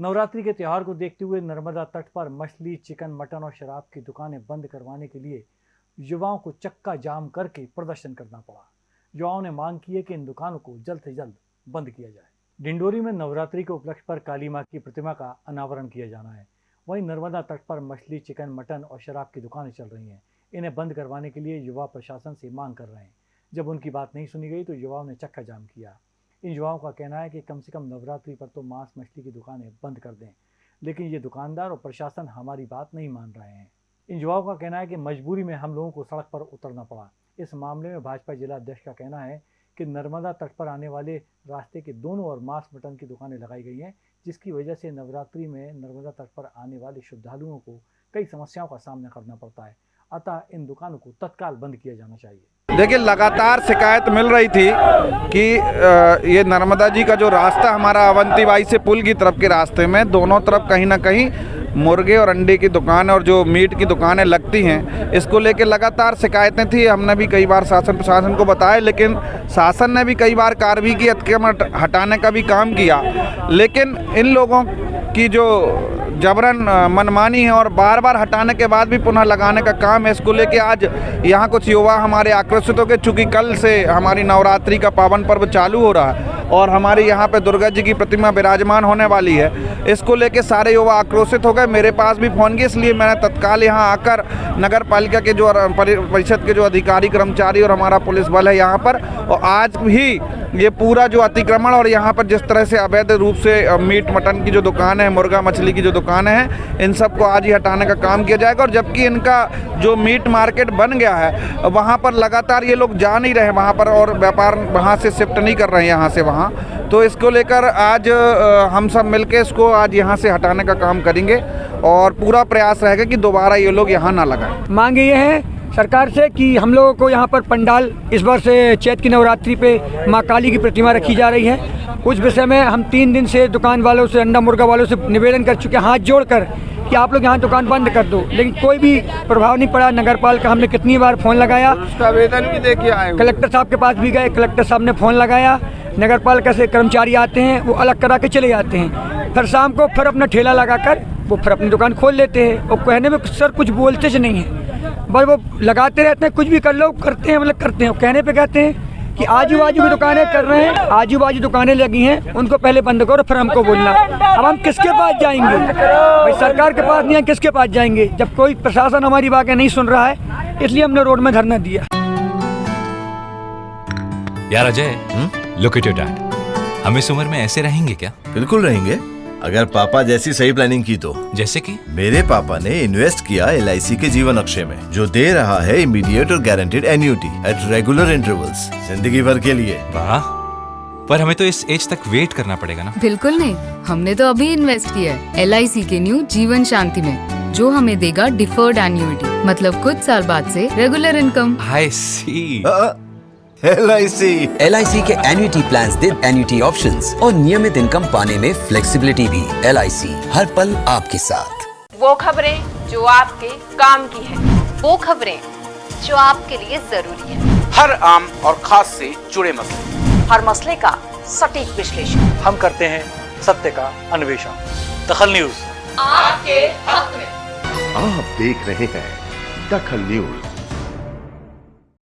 नवरात्रि के त्यौहार को देखते हुए नर्मदा तट पर मछली, चिकन, मटन और शराब की दुकानें बंद करवाने के लिए युवाओं को चक्का जाम करके प्रदर्शन करना पड़ा। युवाओं ने मांग की है कि इन दुकानों को जल्द से जल्द बंद किया जाए। डिंडोरी में नवरात्रि के उपलक्ष्य पर काली माँ की प्रतिमा का अनावरण किया जाना है। वहीं नर्मदा तट पर मछली, चिकन, मटन और शराब की दुकानें चल रही हैं। इन्हें बंद करवाने के लिए युवा प्रशासन से मांग कर रहे हैं। जब उनकी बात नहीं सुनी गई तो युवाओं ने चक्का जाम किया। इन युवाओं का कहना है कि कम से कम नवरात्रि पर तो मांस मछली की दुकानें बंद कर दें। लेकिन ये दुकानदार और प्रशासन हमारी बात नहीं मान रहे हैं। इन युवाओं का कहना है कि मजबूरी में हम लोगों को सड़क पर उतरना पड़ा। इस मामले में भाजपा जिला अध्यक्ष का कहना है कि नर्मदा तट पर आने वाले रास्ते के दोनों ओर मांस मटन की दुकानें लगाई गई हैं, जिसकी वजह से नवरात्रि में नर्मदा तट पर आने वाले श्रद्धालुओं को कई समस्याओं का सामना करना पड़ता है। अतः इन दुकानों को तत्काल बंद किया जाना चाहिए। देखिए, लगातार शिकायत मिल रही थी कि ये नर्मदा जी का जो रास्ता हमारा अवंतीबाई से पुल की तरफ़ के रास्ते में, दोनों तरफ़ कहीं ना कहीं मुर्गे और अंडे की दुकान और जो मीट की दुकानें लगती हैं, इसको लेकर लगातार शिकायतें थी। हमने भी कई बार शासन प्रशासन को बताया, लेकिन शासन ने भी कई बार कार्रवाई की, अतिक्रमण हटाने का भी काम किया। लेकिन इन लोगों की जो जबरन मनमानी है और बार बार हटाने के बाद भी पुनः लगाने का काम है इसको लेके। आज यहाँ कुछ युवा हमारे आकर्षित हो गए चूँकि कल से हमारी नवरात्रि का पावन पर्व चालू हो रहा है और हमारे यहाँ पे दुर्गा जी की प्रतिमा विराजमान होने वाली है। इसको लेके सारे युवा आक्रोशित हो गए, मेरे पास भी फ़ोन किया, इसलिए मैंने तत्काल यहाँ आकर नगर पालिका के जो परिषद के जो अधिकारी, कर्मचारी और हमारा पुलिस बल है यहाँ पर। और आज भी ये पूरा जो अतिक्रमण और यहाँ पर जिस तरह से अवैध रूप से मीट मटन की जो दुकान है, मुर्गा मछली की जो दुकान है, इन सबको आज ही हटाने का काम किया जाएगा और जबकि इनका जो मीट मार्केट बन गया है, वहाँ पर लगातार ये लोग जा नहीं रहे वहाँ पर और व्यापार वहाँ से शिफ्ट नहीं कर रहे हैं यहाँ से वहाँ। तो इसको लेकर आज हम सब मिलकर इसको आज यहाँ से हटाने का काम करेंगे और पूरा प्रयास रहेगा कि दोबारा ये लोग यहाँ ना लगाएँ। मांग ये है सरकार से कि हम लोगों को यहाँ पर पंडाल इस बार से चैत की नवरात्रि पे माँ काली की प्रतिमा रखी जा रही है। उस विषय में हम तीन दिन से दुकान वालों से अंडा मुर्गा वालों से निवेदन कर चुके हैं हाथ जोड़कर कि आप लोग यहाँ दुकान बंद कर दो। लेकिन कोई भी प्रभाव नहीं पड़ा। नगर पाल का हमने कितनी बार फ़ोन लगाया। आवेदन भी देखिए आए कलेक्टर साहब के पास भी गए। कलेक्टर साहब ने फ़ोन लगाया। नगर पालिका से कर्मचारी आते हैं वो अलग करा के चले जाते हैं। फिर शाम को फिर अपना ठेला लगा कर वो फिर अपनी दुकान खोल लेते हैं। और कहने में सर कुछ बोलते नहीं है। बस वो लगाते रहते हैं कुछ भी कर लो करते हैं मतलब करते हैं। कहने पे कहते हैं कि आजू बाजू की दुकानें कर रहे हैं आजू बाजू दुकानें लगी हैं उनको पहले बंद करो फिर हमको बोलना। अब हम किसके पास जाएँगे? भाई सरकार के पास नहीं है किसके पास जाएँगे? जब कोई प्रशासन हमारी बातें नहीं सुन रहा है इसलिए हमने रोड में धरना दिया। यार Ajay look at your dad हम इस उम्र में ऐसे रहेंगे क्या? बिल्कुल रहेंगे। अगर पापा जैसी सही प्लानिंग की तो। जैसे कि? मेरे पापा ने इन्वेस्ट किया एलआईसी के जीवन अक्षय में जो दे रहा है इमीडिएट और guaranteed annuity at regular intervals ज़िंदगी भर के लिए। वाह। पर हमें तो इस एज तक वेट करना पड़ेगा ना। बिल्कुल नहीं। हमने तो अभी इन्वेस्ट किया है LIC के न्यू जीवन शांति में जो हमें देगा डिफर्ड एन्यूटी मतलब कुछ साल बाद से regular income I C L I C L I C के एन्यूटी प्लान दे एन्यूटी ऑप्शन और नियमित इनकम पाने में फ्लेक्सीबिलिटी भी। एल आई सी हर पल आपके साथ। वो खबरें जो आपके काम की है। वो खबरें जो आपके लिए ज़रूरी है। हर आम और खास से जुड़े मसले। हर मसले का सटीक विश्लेषण। हम करते हैं सत्य का अन्वेषण। दखल न्यूज़। आपके हक में। आप देख रहे हैं दखल न्यूज़।